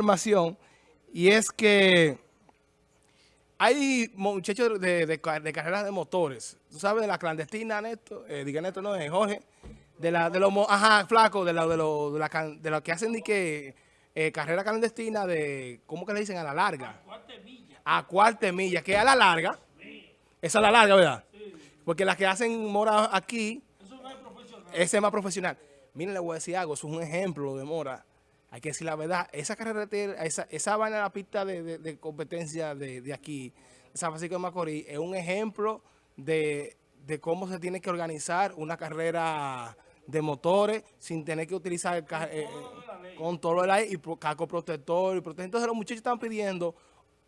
información y es que hay muchachos de, de, carreras de motores. ¿Tú sabes de la clandestina, Neto? Eh, diga Neto, no, es Jorge. De la, de los, ajá, flaco, de, la, de, lo, de, la, de lo que hacen que eh, carrera clandestina de, ¿cómo que le dicen? A la larga. A cuarta milla. A cuarta milla, que a la larga. Esa es la larga, ¿verdad? Sí. Porque las que hacen mora aquí, Eso no es profesional. ese es más profesional. Miren, le voy a decir algo, eso es un ejemplo de mora hay que decir la verdad, esa carretera, esa, esa vaina de la pista de, competencia de, aquí, de San Francisco de Macorís, es un ejemplo de, cómo se tiene que organizar una carrera de motores sin tener que utilizar el, eh, con todo el aire y casco protector. Y protector. Entonces los muchachos están pidiendo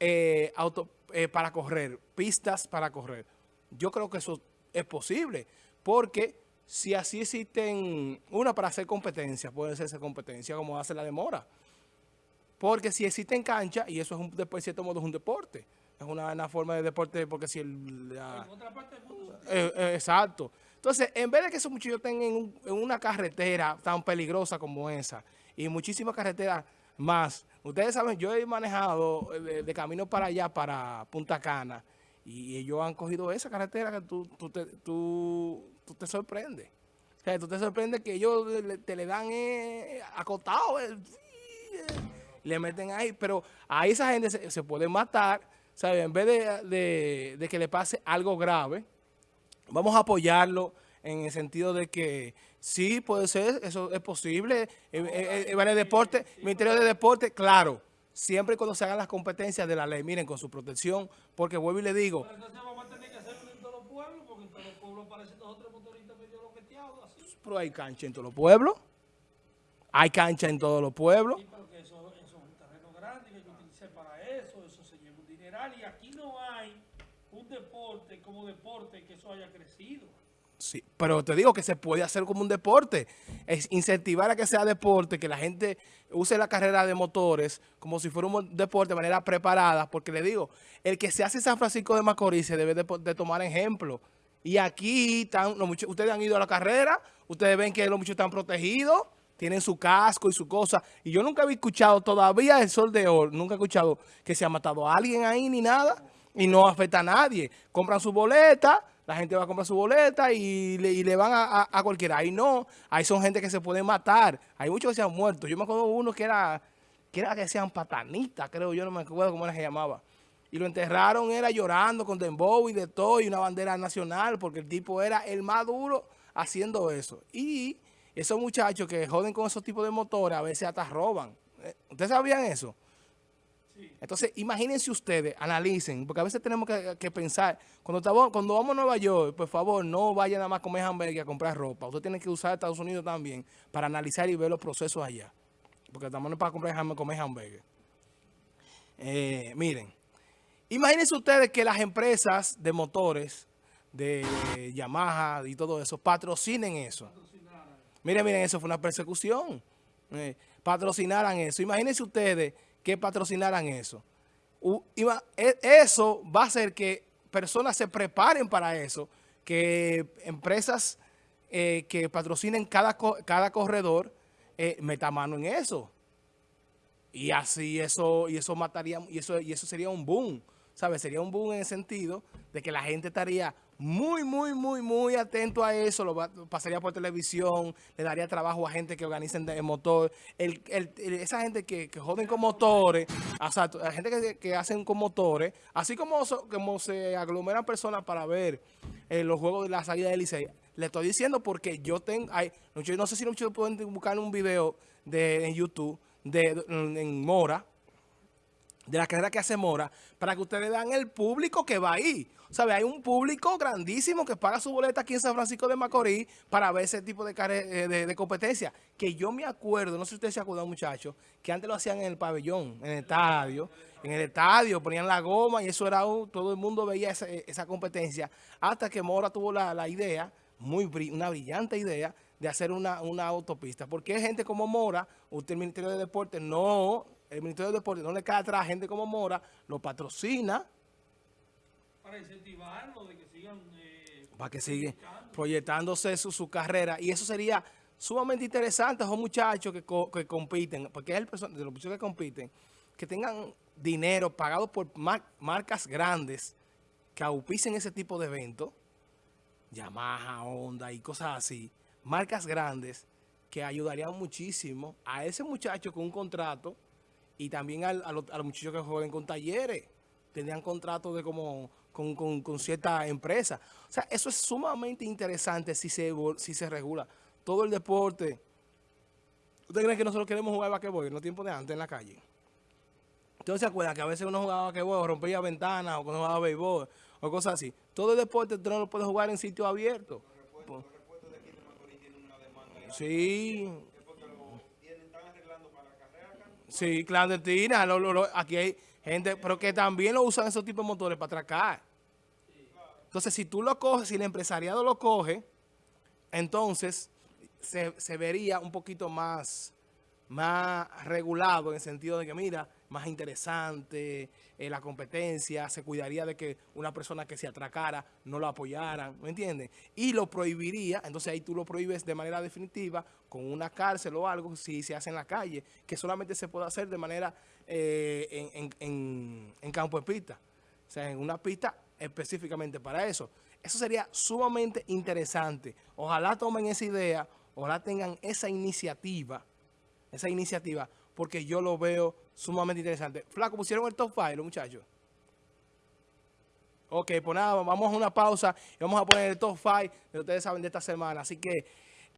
eh, auto, eh, para correr, pistas para correr. Yo creo que eso es posible porque si así existen, una para hacer competencia, puede ser esa competencia como hace la demora. Porque si existen canchas, y eso es un, de cierto modo es un deporte, es una, forma de deporte porque si el... en otra parte del mundo. Eh, eh, exacto. Entonces, en vez de que esos muchachos estén en, una carretera tan peligrosa como esa, y muchísimas carreteras más, ustedes saben, yo he manejado eh, de, camino para allá, para Punta Cana, y ellos han cogido esa carretera que tú, tú, tú, tú te sorprendes. O sea, tú te sorprendes que ellos te le dan eh, acotado, eh, le meten ahí, pero a esa gente se, puede matar, ¿sabes? En vez de, de, que le pase algo grave, vamos a apoyarlo en el sentido de que sí puede ser, eso es posible, eh, eh el deporte, Ministerio de Deporte, claro, siempre cuando se hagan las competencias de la ley, miren, con su protección, porque vuelvo y le digo... Pero entonces vamos a tener que hacerlo en todos los pueblos, porque en todos motoristas medio loqueteados, así. Pero hay cancha en todos los pueblos. Hay cancha en todos los pueblos. Sí, pero que eso, eso es un terreno grande que hay que utilizar para eso, eso se lleva un dineral, y aquí no hay un deporte como deporte que eso haya crecido. Sí, pero te digo que se puede hacer como un deporte. Es incentivar a que sea deporte, que la gente use la carrera de motores como si fuera un deporte de manera preparada. Porque le digo, el que se hace San Francisco de Macorís se debe de, tomar ejemplo. Y aquí están, los muchos, ustedes han ido a la carrera, ustedes ven que los muchos están protegidos, tienen su casco y su cosa. Y yo nunca había escuchado todavía el sol de oro, nunca he escuchado que se ha matado a alguien ahí ni nada. Y no afecta a nadie. Compran su boleta la gente va a comprar su boleta y le, van a, cualquiera. Ahí no, ahí son gente que se puede matar. Hay muchos que se han muerto. Yo me acuerdo de uno que era, que era que sean patanistas, creo yo, no me acuerdo cómo era que se llamaba. Y lo enterraron, era llorando con dembow y de todo, y una bandera nacional, porque el tipo era el más duro haciendo eso. Y esos muchachos que joden con esos tipos de motores, a veces hasta roban. Eh, ¿Ustedes sabían eso? Entonces, imagínense ustedes, analicen, porque a veces tenemos que, pensar, cuando, estamos, cuando vamos a Nueva York, por favor, no vayan nada más a comer hamburgues y a comprar ropa. Usted tiene que usar Estados Unidos también para analizar y ver los procesos allá. Porque estamos no para comprar comer hamburgues. Eh, miren, imagínense ustedes que las empresas de motores, de Yamaha y todo eso, patrocinen eso. Miren, miren, eso fue una persecución. Eh, patrocinaran eso. Imagínense ustedes que patrocinaran eso. E, eso va a hacer que personas se preparen para eso, que empresas eh, que patrocinen cada, cada corredor eh, metan mano en eso. Y así eso, y eso mataría, y eso, y eso sería un boom. ¿Sabes? Sería un boom en el sentido de que la gente estaría muy, muy, muy, muy atento a eso, lo pasaría por televisión, le daría trabajo a gente que organicen de motor, el, esa gente que, joden con motores, la gente que, hacen con motores, así como, se aglomeran personas para ver eh, los juegos de la salida del Licey, le estoy diciendo porque yo tengo, hay, no sé si muchos pueden buscar un video de, en YouTube de, en Mora, de la carrera que hace Mora, para que ustedes vean el público que va ahí. ¿Sabe? Hay un público grandísimo que paga su boleta aquí en San Francisco de Macorís para ver ese tipo de, eh, de, competencia. Que yo me acuerdo, no sé si ustedes se acuerdan muchachos, que antes lo hacían en el pabellón, en el estadio. En el estadio ponían la goma y eso era, todo el mundo veía esa, competencia. Hasta que Mora tuvo la, idea, muy una brillante idea, de hacer una, una autopista. Porque hay gente como Mora, usted el Ministerio de Deportes no el Ministerio de Deportes no le cae atrás a gente como Mora, lo patrocina. Para incentivarlo, de que sigan... Eh, para que sigan proyectándose su, carrera. Y eso sería sumamente interesante, son muchachos que, co- que compiten, porque es el de los muchachos que compiten, que tengan dinero pagado por mar- marcas grandes que auspicen ese tipo de eventos, Yamaha, Honda y cosas así, marcas grandes que ayudarían muchísimo a ese muchacho con un contrato y también al- a, los, a los muchachos que jueguen con talleres. Tendrían contratos de como con, con, con cierta empresa. O sea, eso es sumamente interesante si se, si se regula. Todo el deporte. ¿Ustedes creen que nosotros queremos jugar basquetbol en los tiempos de antes en la calle? Entonces se acuerdan que a veces uno jugaba basquetbol, o rompía ventanas, o cuando jugaba béisbol, o cosas así. Todo el deporte tú no lo puedes jugar en sitio abierto. Sí. Sí, clandestina. lo- aquí hay gente, pero que también lo usan esos tipos de motores para atracar. Entonces, si tú lo coges, si el empresariado lo coge, entonces se, se vería un poquito más, más regulado en el sentido de que, mira, más interesante eh, la competencia, se cuidaría de que una persona que se atracara no lo apoyaran, ¿me entiendes? Y lo prohibiría, entonces ahí tú lo prohíbes de manera definitiva con una cárcel o algo si se hace en la calle, que solamente se puede hacer de manera eh, en, en- campo de pista. O sea, en una pista específicamente para eso. Eso sería sumamente interesante. Ojalá tomen esa idea, ojalá tengan esa iniciativa, esa iniciativa, porque yo lo veo sumamente interesante. Flaco, pusieron el top 5 los muchachos. Ok, pues nada, vamos a una pausa y vamos a poner el top 5 que ustedes saben de esta semana. Así que